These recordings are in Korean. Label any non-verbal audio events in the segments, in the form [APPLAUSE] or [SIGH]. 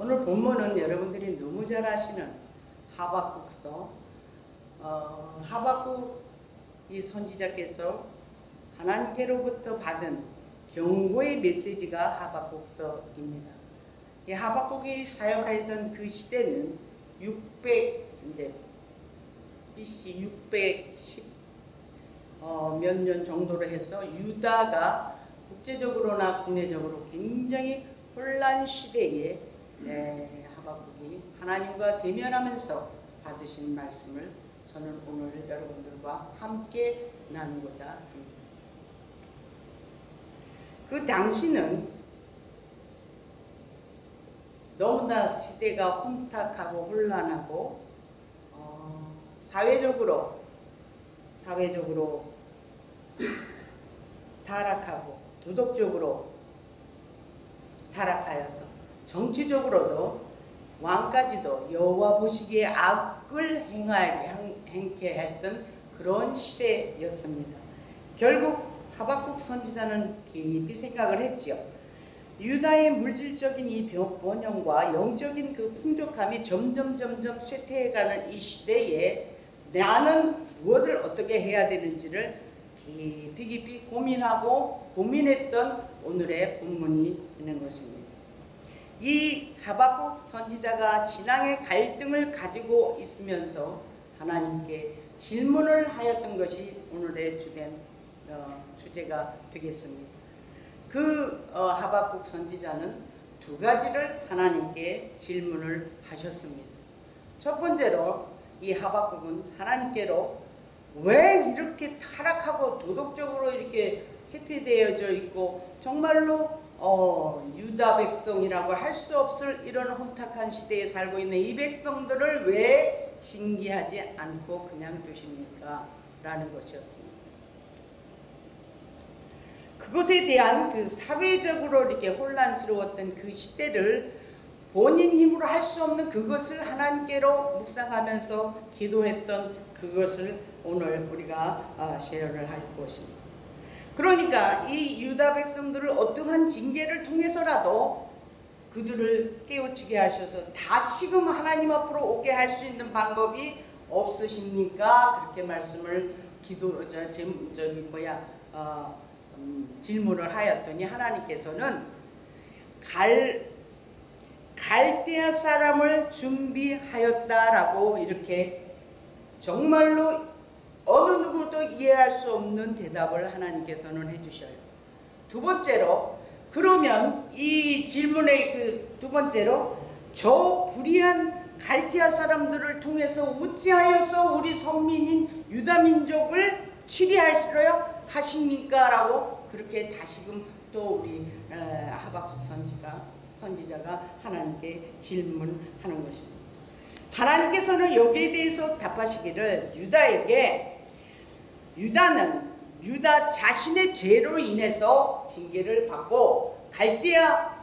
오늘 본문은 여러분들이 너무 잘 아시는 하박국서 어, 하박국 이 선지자께서 하나님께로부터 받은 경고의 메시지가 하박국서입니다. 이 하박국이 사용하였던 그 시대는 600 이제 BC 610 어, 몇년 정도로 해서 유다가 국제적으로나 국내적으로 굉장히 혼란 시대에 네, 하박국이 하나님과 대면하면서 받으신 말씀을 저는 오늘 여러분들과 함께 나누고자 합니다. 그 당시는 너무나 시대가 혼탁하고 혼란하고 어, 사회적으로 사회적으로 [CLEARS THROAT] 타락하고 도덕적으로 타락하여서 정치적으로도 왕까지도 여호와 보시기에 악을 행하게 했던 그런 시대였습니다. 결국 하박국 선지자는 깊이 생각을 했죠. 유다의 물질적인 이 번영과 영적인 그 풍족함이 점점 점점 쇠퇴해가는 이 시대에 나는 무엇을 어떻게 해야 되는지를 깊이 깊이 고민하고 고민했던 오늘의 본문이 되는 것입니다. 이 하박국 선지자가 신앙의 갈등을 가지고 있으면서 하나님께 질문을 하였던 것이 오늘의 주된 어, 주제가 되겠습니다. 그 어, 하박국 선지자는 두 가지를 하나님께 질문을 하셨습니다. 첫 번째로 이 하박국은 하나님께로 왜 이렇게 타락하고 도덕적으로 이렇게 회피되어져 있고 정말로 어, 유다 백성이라고 할 수 없을 이런 혼탁한 시대에 살고 있는 이 백성들을 왜 징계하지 않고 그냥 두십니까? 라는 것이었습니다. 그것에 대한 그 사회적으로 이렇게 혼란스러웠던 그 시대를 본인 힘으로 할 수 없는 그것을 하나님께로 묵상하면서 기도했던 그것을 오늘 우리가 쉐어를 아, 할 것입니다. 그러니까 이 유다 백성들을 어떠한 징계를 통해서라도 그들을 깨우치게 하셔서 다시금 하나님 앞으로 오게 할 수 있는 방법이 없으십니까? 그렇게 말씀을 기도 저, 저기 뭐야 어, 음, 질문을 하였더니 하나님께서는 갈 갈대아 사람을 준비하였다라고 이렇게 정말로 어느 누구도 이해할 수 없는 대답을 하나님께서는 해주셔요. 두 번째로 그러면 이 질문의 그 두 번째로 저 불의한 갈티아 사람들을 통해서 어찌하여서 우리 선민인 유다 민족을 치리하시려 하십니까? 라고 그렇게 다시금 또 우리 하박국 선지가 선지자가 하나님께 질문하는 것입니다. 하나님께서는 여기에 대해서 답하시기를 유다에게 유다는 유다 자신의 죄로 인해서 징계를 받고 갈대아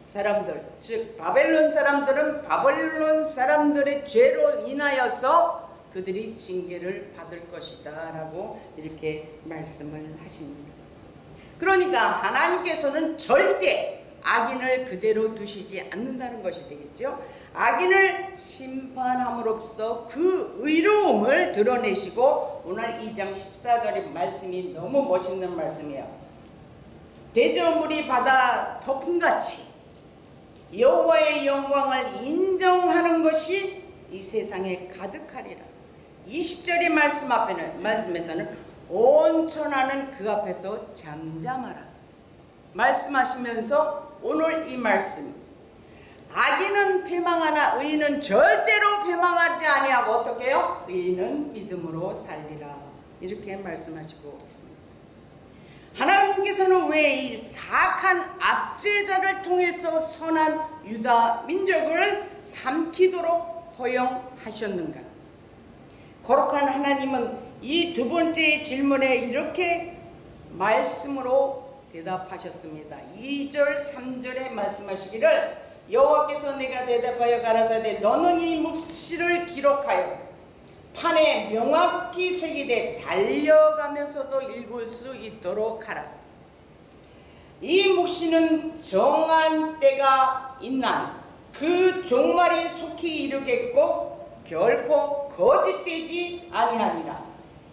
사람들 즉 바벨론 사람들은 바벨론 사람들의 죄로 인하여서 그들이 징계를 받을 것이다 라고 이렇게 말씀을 하십니다. 그러니까 하나님께서는 절대 악인을 그대로 두시지 않는다는 것이 되겠죠. 악인을 심판함으로써 그 의로움을 드러내시고 오늘 2장 14절의 말씀이 너무 멋있는 말씀이에요. 대저물이 바다 덮음같이 여호와의 영광을 인정하는 것이 이 세상에 가득하리라. 20절의 말씀 앞에는 말씀에서는 온 천하는 그 앞에서 잠잠하라. 말씀하시면서 오늘 이 말씀 악인은 패망하나 의인은 절대로 패망하지 아니하고 어떻게 요 의인은 믿음으로 살리라. 이렇게 말씀하시고 있습니다. 하나님께서는 왜 이 사악한 압제자를 통해서 선한 유다 민족을 삼키도록 허용하셨는가? 거룩한 하나님은 이 두 번째 질문에 이렇게 말씀으로 대답하셨습니다. 2절 3절에 말씀하시기를 여호와께서 내가 대답하여 가라사대 너는 이 묵시를 기록하여 판에 명확히 새기되 달려가면서도 읽을 수 있도록 하라. 이 묵시는 정한 때가 있나 그 종말이 속히 이르겠고 결코 거짓되지 아니하니라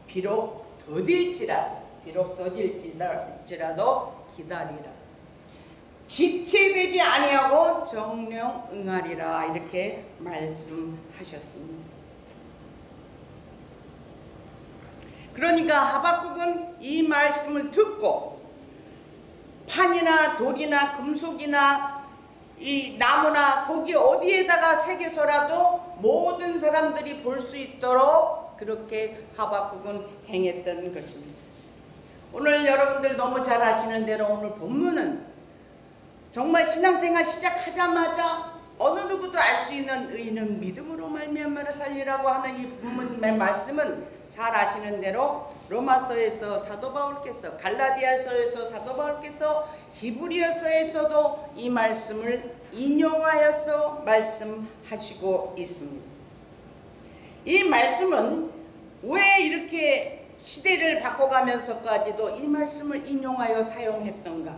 비록 더딜지라도 비록 더딜지라도 기다리라 지체되지 아니하고 정령 응하리라 이렇게 말씀하셨습니다. 그러니까 하박국은 이 말씀을 듣고 판이나 돌이나 금속이나 이 나무나 거기 어디에다가 새겨서라도 모든 사람들이 볼 수 있도록 그렇게 하박국은 행했던 것입니다. 오늘 여러분들 너무 잘 아시는 대로 오늘 본문은 정말 신앙생활 시작하자마자 어느 누구도 알 수 있는 의인은 믿음으로 말미암아 살리라고 하는 이 본문의 말씀은 잘 아시는 대로 로마서에서 사도 바울께서 갈라디아서에서 사도 바울께서 히브리어서에서도 이 말씀을 인용하여서 말씀하시고 있습니다. 이 말씀은 왜 이렇게 시대를 바꿔가면서까지도 이 말씀을 인용하여 사용했던가?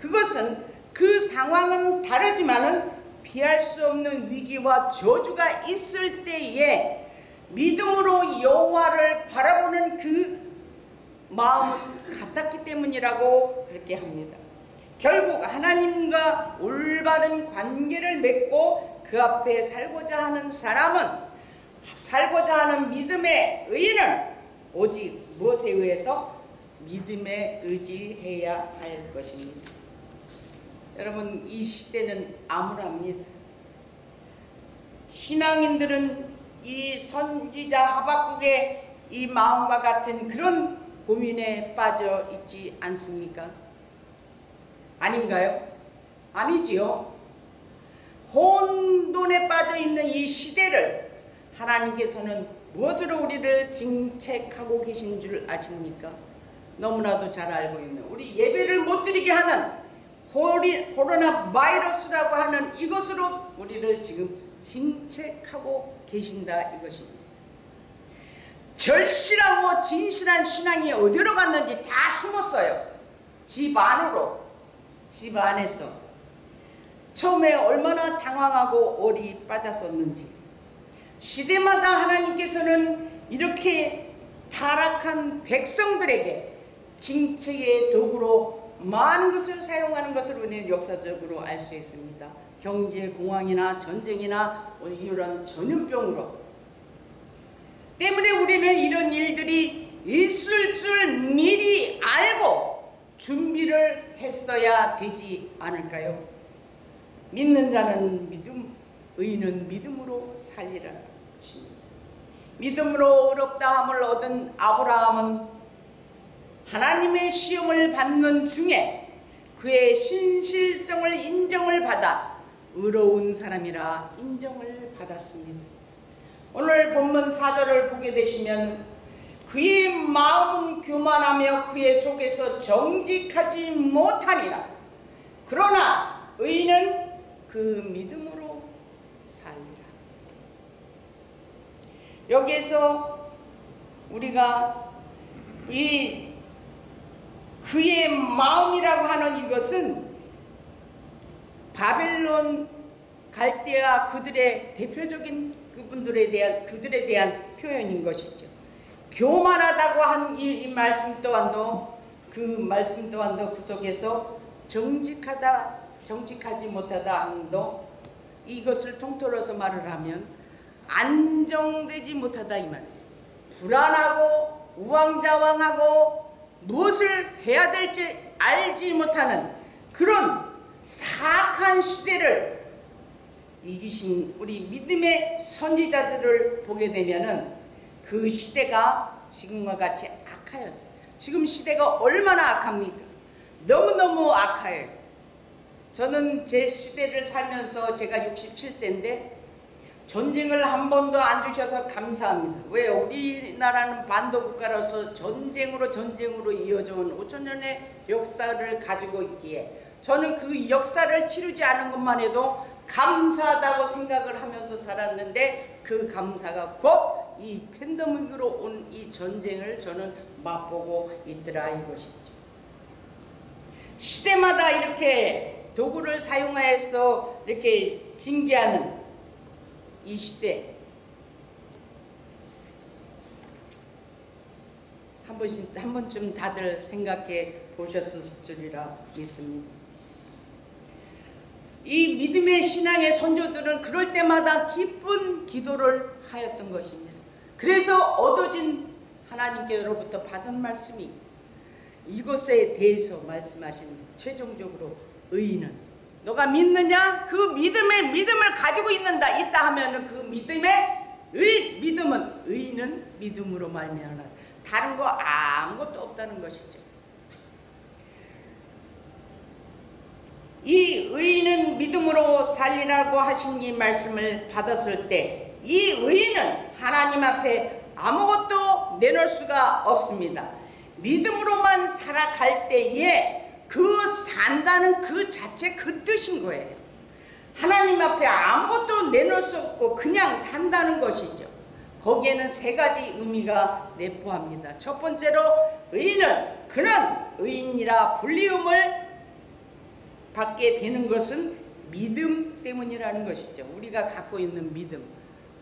그것은 그 상황은 다르지만은 피할 수 없는 위기와 저주가 있을 때에 믿음으로 여호와를 바라보는 그 마음은 같았기 때문이라고 그렇게 합니다. 결국 하나님과 올바른 관계를 맺고 그 앞에 살고자 하는 사람은 살고자 하는 믿음의 의는 오직 무엇에 의해서 믿음에 의지해야 할 것입니다. 여러분 이 시대는 암울합니다. 신앙인들은 이 선지자 하박국의 이 마음과 같은 그런 고민에 빠져 있지 않습니까? 아닌가요? 아니지요. 혼돈에 빠져 있는 이 시대를 하나님께서는 무엇으로 우리를 징책하고 계신 줄 아십니까? 너무나도 잘 알고 있는 우리 예배를 못 드리게 하는 코로나 바이러스라고 하는 이것으로 우리를 지금 징책하고 계신다 이것입니다. 절실하고 진실한 신앙이 어디로 갔는지 다 숨었어요. 집 안으로, 집 안에서. 처음에 얼마나 당황하고 얼이 빠졌었는지. 시대마다 하나님께서는 이렇게 타락한 백성들에게 징책의 도구로 많은 것을 사용하는 것을 우리는 역사적으로 알 수 있습니다. 경제 공황이나 전쟁이나 이런 전염병으로 때문에 우리는 이런 일들이 있을 줄 미리 알고 준비를 했어야 되지 않을까요? 믿는 자는 믿음, 의인은 믿음으로 살리라. 믿음으로 어렵다함을 얻은 아브라함은 하나님의 시험을 받는 중에 그의 신실성을 인정을 받아 의로운 사람이라 인정을 받았습니다. 오늘 본문 4절을 보게 되시면 그의 마음은 교만하며 그의 속에서 정직하지 못하니라. 그러나 의인은 그 믿음으로 살리라. 여기에서 우리가 이 그의 마음이라고 하는 이것은 바벨론 갈대아 그들의 대표적인 그분들에 대한 그들에 대한 표현인 것이죠. 교만하다고 한 이 말씀 또한도 그 말씀 또한도 그 속에서 정직하다 정직하지 못하다 함도 이것을 통틀어서 말을 하면 안정되지 못하다 이 말이에요. 불안하고 우왕좌왕하고 무엇을 해야 될지 알지 못하는 그런 사악한 시대를 이기신 우리 믿음의 선지자들을 보게 되면은 그 시대가 지금과 같이 악하였어요. 지금 시대가 얼마나 악합니까? 너무너무 악해요. 저는 제 시대를 살면서 제가 67세인데 전쟁을 한 번도 안 주셔서 감사합니다. 왜 우리나라는 반도 국가로서 전쟁으로 전쟁으로 이어져 온 5천 년의 역사를 가지고 있기에 저는 그 역사를 치르지 않은 것만 해도 감사하다고 생각을 하면서 살았는데 그 감사가 곧 이 팬데믹으로 온 이 전쟁을 저는 맛보고 있더라 이것이죠. 시대마다 이렇게 도구를 사용하여서 이렇게 징계하는 이 시대 한 번씩 한 번쯤 다들 생각해 보셨을 줄이라 믿습니다. 이 믿음의 신앙의 선조들은 그럴 때마다 기쁜 기도를 하였던 것입니다. 그래서 얻어진 하나님께로부터 받은 말씀이 이것에 대해서 말씀하십니다. 최종적으로 의인은 너가 믿느냐? 그 믿음의 믿음을 가지고 있는다. 있다 하면은 그 믿음의 의 믿음은 의인은 믿음으로 말미암아 다른 거 아무것도 없다는 것이죠. 이 의인은 믿음으로 살리라고 하신 이 말씀을 받았을 때 이 의인은 하나님 앞에 아무것도 내놓을 수가 없습니다. 믿음으로만 살아갈 때에 그 산다는 그 자체 그 뜻인 거예요. 하나님 앞에 아무것도 내놓을 수 없고 그냥 산다는 것이죠. 거기에는 세 가지 의미가 내포합니다. 첫 번째로 의인은 그는 의인이라 불리움을 받게 되는 것은 믿음 때문이라는 것이죠. 우리가 갖고 있는 믿음.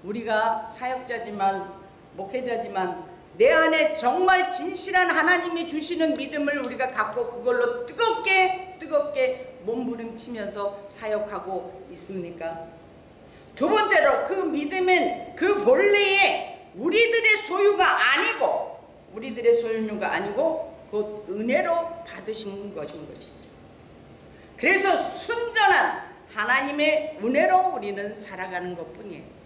우리가 사역자지만 목회자지만 내 안에 정말 진실한 하나님이 주시는 믿음을 우리가 갖고 그걸로 뜨겁게 뜨겁게 몸부림치면서 사역하고 있습니까? 두 번째로 그 믿음은 그 본래의 우리들의 소유가 아니고 우리들의 소유가 아니고 곧 은혜로 받으신 것인 것이죠. 그래서 순전한 하나님의 은혜로 우리는 살아가는 것뿐이에요.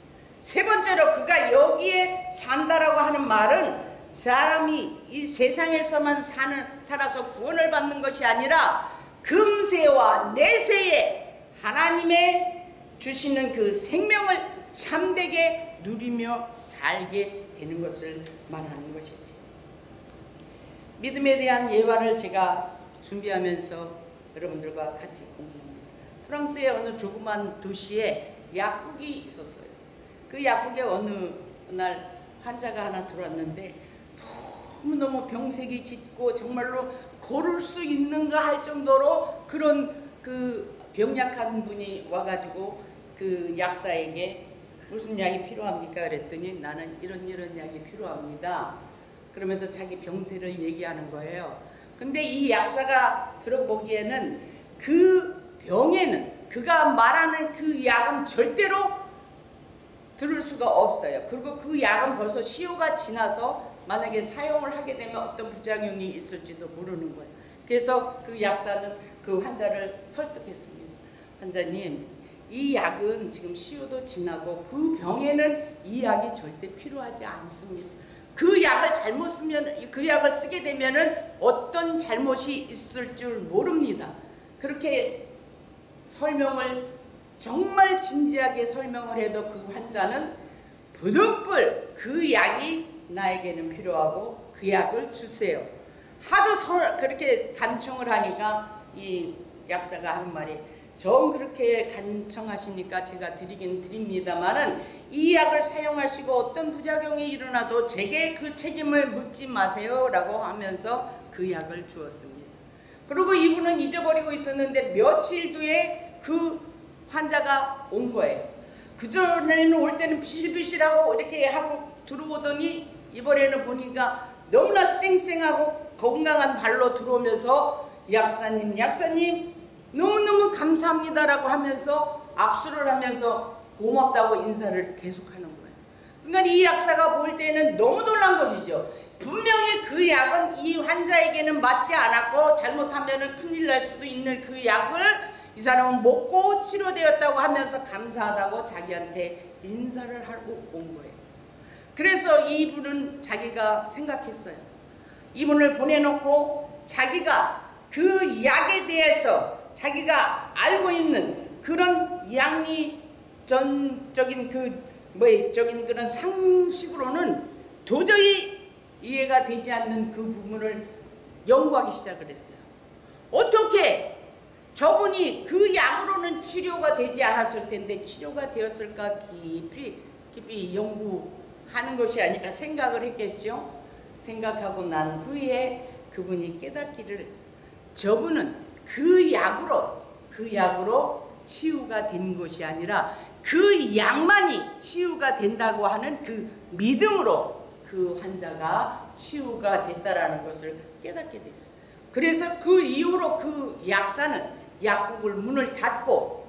세 번째로 그가 여기에 산다라고 하는 말은 사람이 이 세상에서만 사는, 살아서 구원을 받는 것이 아니라 금세와 내세에 하나님의 주시는 그 생명을 참되게 누리며 살게 되는 것을 말하는 것이지. 믿음에 대한 예화를 제가 준비하면서 여러분들과 같이 공유합니다. 프랑스의 어느 조그만 도시에 약국이 있었어요. 그 약국에 어느 날 환자가 하나 들어왔는데 너무너무 병색이 짙고 정말로 걸을 수 있는가 할 정도로 그런 그 병약한 분이 와가지고 그 약사에게 무슨 약이 필요합니까? 그랬더니 나는 이런 이런 약이 필요합니다. 그러면서 자기 병세를 얘기하는 거예요. 근데 이 약사가 들어보기에는 그 병에는 그가 말하는 그 약은 절대로 들을 수가 없어요. 그리고 그 약은 벌써 시효가 지나서 만약에 사용을 하게 되면 어떤 부작용이 있을지도 모르는 거예요. 그래서 그 약사는 그 환자를 설득했습니다. 환자님, 이 약은 지금 시효도 지나고 그 병에는 이 약이 절대 필요하지 않습니다. 그 약을 잘못 쓰면 그 약을 쓰게 되면은 어떤 잘못이 있을 줄 모릅니다. 그렇게 설명을 정말 진지하게 설명을 해도 그 환자는 부득불 그 약이 나에게는 필요하고 그 약을 주세요. 하도 설, 그렇게 간청을 하니까 이 약사가 하는 말이 정 그렇게 간청하시니까 제가 드리긴 드립니다만은 이 약을 사용하시고 어떤 부작용이 일어나도 제게 그 책임을 묻지 마세요 라고 하면서 그 약을 주었습니다. 그리고 이분은 잊어버리고 있었는데 며칠 뒤에 그 환자가 온 거예요. 그전에는 올 때는 비실비실하고 이렇게 하고 들어오더니 이번에는 보니까 너무나 쌩쌩하고 건강한 발로 들어오면서 약사님, 약사님 너무너무 감사합니다라고 하면서 악수를 하면서 고맙다고 인사를 계속하는 거예요. 그러니까 이 약사가 볼 때는 너무 놀란 것이죠. 분명히 그 약은 이 환자에게는 맞지 않았고 잘못하면 큰일 날 수도 있는 그 약을 이 사람은 먹고 치료되었다고 하면서 감사하다고 자기한테 인사를 하고 온 거예요. 그래서 이분은 자기가 생각했어요. 이분을 보내놓고 자기가 그 약에 대해서 자기가 알고 있는 그런 양리전적인 그 뭐적인 그런 상식으로는 도저히 이해가 되지 않는 그 부분을 연구하기 시작을 했어요. 어떻게 저분이 그 약으로는 치료가 되지 않았을 텐데 치료가 되었을까 깊이 깊이 연구하는 것이 아니라 생각을 했겠죠. 생각하고 난 후에 그분이 깨닫기를 저분은 그 약으로 그 약으로 치유가 된 것이 아니라 그 약만이 치유가 된다고 하는 그 믿음으로 그 환자가 치유가 됐다라는 것을 깨닫게 됐어요. 그래서 그 이후로 그 약사는 약국을 문을 닫고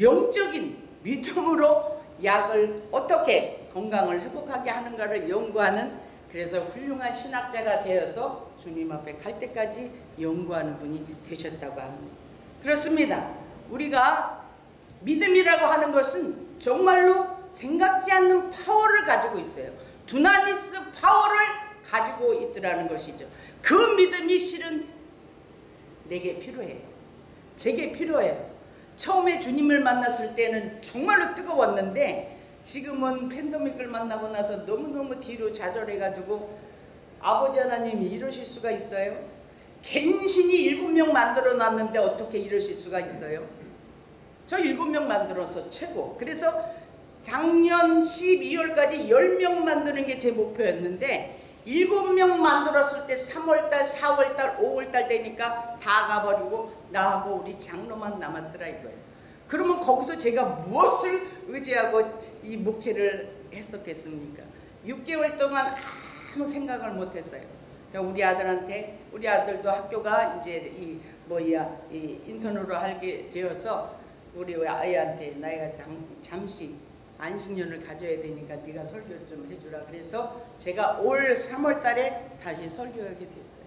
영적인 믿음으로 약을 어떻게 건강을 회복하게 하는가를 연구하는 그래서 훌륭한 신학자가 되어서 주님 앞에 갈 때까지 연구하는 분이 되셨다고 합니다. 그렇습니다. 우리가 믿음이라고 하는 것은 정말로 생각지 않는 파워를 가지고 있어요. 두나미스 파워를 가지고 있더라는 것이죠. 그 믿음이 실은 내게 필요해요. 제게 필요해요. 처음에 주님을 만났을 때는 정말로 뜨거웠는데 지금은 팬데믹을 만나고 나서 너무너무 뒤로 좌절해가지고 아버지 하나님 이러실 수가 있어요? 개인신이 일곱 명 만들어 놨는데 어떻게 이러실 수가 있어요? 저 일곱 명 만들어서 최고. 그래서 작년 12월까지 10명 만드는 게 제 목표였는데 7명 만들었을 때 3월달, 4월달, 5월 달 되니까 다 가버리고 나하고 우리 장로만 남았더라 이거예요. 그러면 거기서 제가 무엇을 의지하고 이 목회를 했었겠습니까? 6개월 동안 아무 생각을 못했어요. 그러니까 우리 아들한테 우리 아들도 학교가 이제 이 뭐야 이 인턴으로 하게 되어서 우리 아이한테 나이가 잠, 잠시 안식년을 가져야 되니까 네가 설교 좀 해주라 그래서 제가 올 3월 달에 다시 설교하게 됐어요.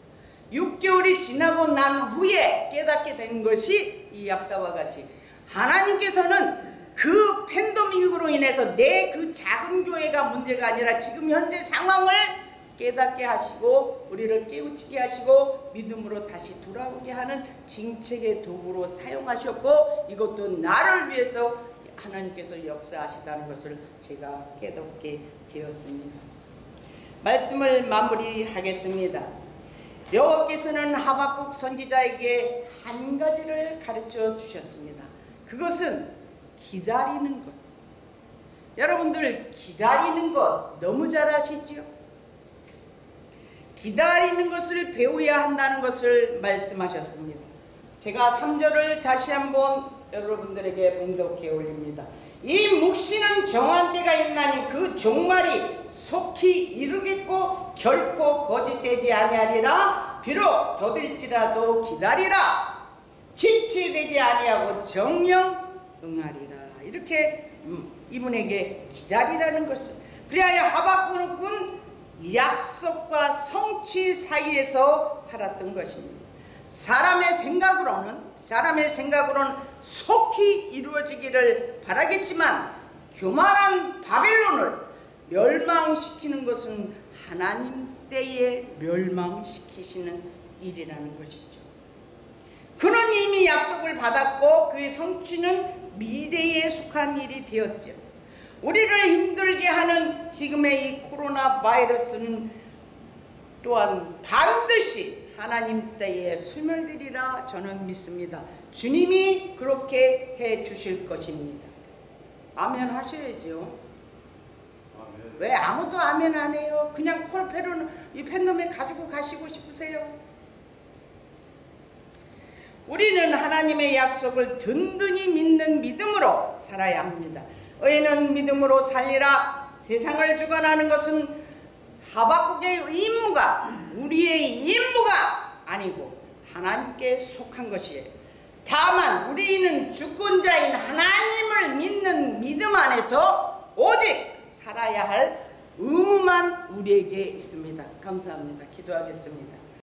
6개월이 지나고 난 후에 깨닫게 된 것이 이 약사와 같이 하나님께서는 그 팬데믹으로 인해서 내 그 작은 교회가 문제가 아니라 지금 현재 상황을 깨닫게 하시고 우리를 깨우치게 하시고 믿음으로 다시 돌아오게 하는 징책의 도구로 사용하셨고 이것도 나를 위해서 하나님께서 역사하시다는 것을 제가 깨닫게 되었습니다. 말씀을 마무리하겠습니다. 여호와께서는 하박국 선지자에게 한 가지를 가르쳐 주셨습니다. 그것은 기다리는 것. 여러분들 기다리는 것 너무 잘 아시죠? 기다리는 것을 배워야 한다는 것을 말씀하셨습니다. 제가 3절을 다시 한번 여러분들에게 봉독해 올립니다. 이 묵시는 정한 때가 있나니 그 종말이 속히 이르겠고 결코 거짓되지 아니하리라. 비록 더딜지라도 기다리라. 지체되지 아니하고 정령 응하리라. 이렇게 음, 이분에게 기다리라는 것을. 그리하여 하박국은 약속과 성취 사이에서 살았던 것입니다. 사람의 생각으로는 사람의 생각으로는 속히 이루어지기를 바라겠지만 교만한 바벨론을 멸망시키는 것은 하나님 때에 멸망시키시는 일이라는 것이죠. 그는 이미 약속을 받았고 그의 성취는 미래에 속한 일이 되었죠. 우리를 힘들게 하는 지금의 이 코로나 바이러스는 또한 반드시 하나님 때에 소멸되리라 저는 믿습니다. 주님이 그렇게 해 주실 것입니다. 아멘 하셔야죠. 왜 아무도 아멘 안 해요? 그냥 콜페로는 이 팬덤에 가지고 가시고 싶으세요? 우리는 하나님의 약속을 든든히 믿는 믿음으로 살아야 합니다. 의인은 믿음으로 살리라. 세상을 주관하는 것은 하박국의 임무가 우리의 임무가 아니고 하나님께 속한 것이에요. 다만 우리는 주권자인 하나님을 믿는 믿음 안에서 오직 살아야 할 의무만 우리에게 있습니다. 감사합니다. 기도하겠습니다.